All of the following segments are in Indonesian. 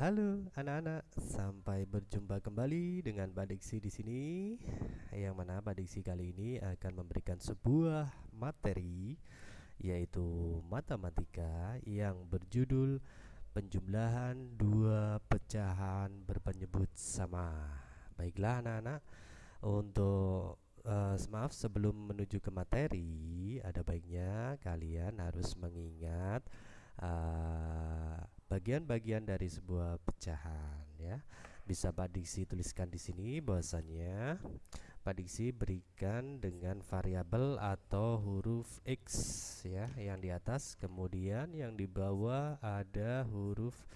Halo anak-anak, sampai berjumpa kembali dengan Pak Diksi di sini. Yang mana Pak Diksi kali ini akan memberikan sebuah materi yaitu matematika yang berjudul penjumlahan dua pecahan berpenyebut sama. Baiklah anak-anak, untuk uh, maaf sebelum menuju ke materi, ada baiknya kalian harus mengingat uh, bagian-bagian dari sebuah pecahan ya. Bisa Pak Diksi tuliskan di sini bahwasanya Pak Diksi berikan dengan variabel atau huruf X ya yang di atas kemudian yang di bawah ada huruf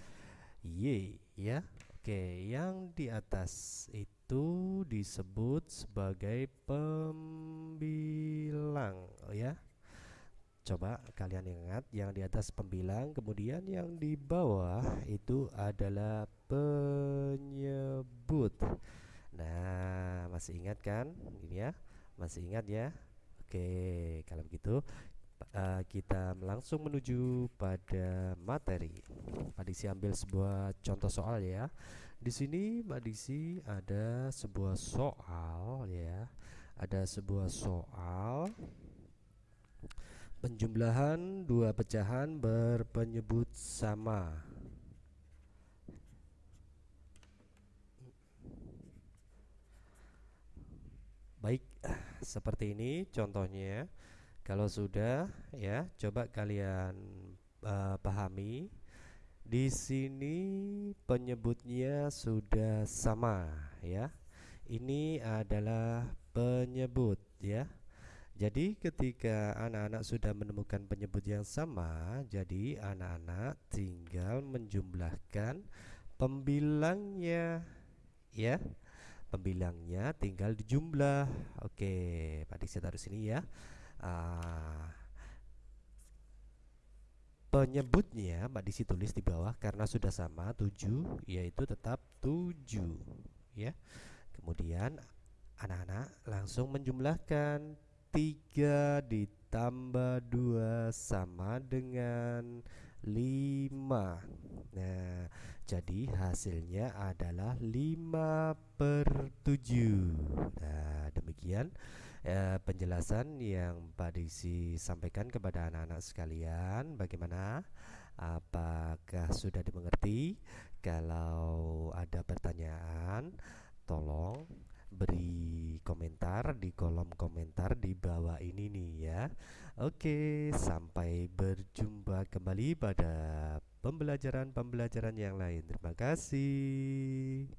Y ya. Oke, yang di atas itu disebut sebagai pembilang ya Coba kalian ingat yang di atas pembilang, kemudian yang di bawah itu adalah penyebut. Nah, masih ingat kan? Ini ya, masih ingat ya? Oke, kalau begitu uh, kita langsung menuju pada materi. Pak Diksi ambil sebuah contoh soal ya. Di sini Pak Diksi ada sebuah soal ya. Ada sebuah soal Penjumlahan dua pecahan berpenyebut sama. Baik, seperti ini contohnya. Kalau sudah ya, coba kalian uh, pahami. Di sini penyebutnya sudah sama ya. Ini adalah penyebut ya jadi ketika anak-anak sudah menemukan penyebut yang sama, jadi anak-anak tinggal menjumlahkan pembilangnya ya. Pembilangnya tinggal dijumlah. Oke, Pak Diksi taruh sini ya. Uh, penyebutnya Pak Diksi tulis di bawah karena sudah sama 7 yaitu tetap 7 ya. Kemudian anak-anak langsung menjumlahkan 3 ditambah 2 sama dengan 5 Nah jadi hasilnya adalah 5 per 7 Nah demikian eh, penjelasan yang Pak Diksi sampaikan kepada anak-anak sekalian Bagaimana? Apakah sudah dimengerti? Kalau ada pertanyaan tolong beri komentar di kolom komentar di bawah ini nih ya. Oke sampai berjumpa kembali pada pembelajaran-pembelajaran yang lain. Terima kasih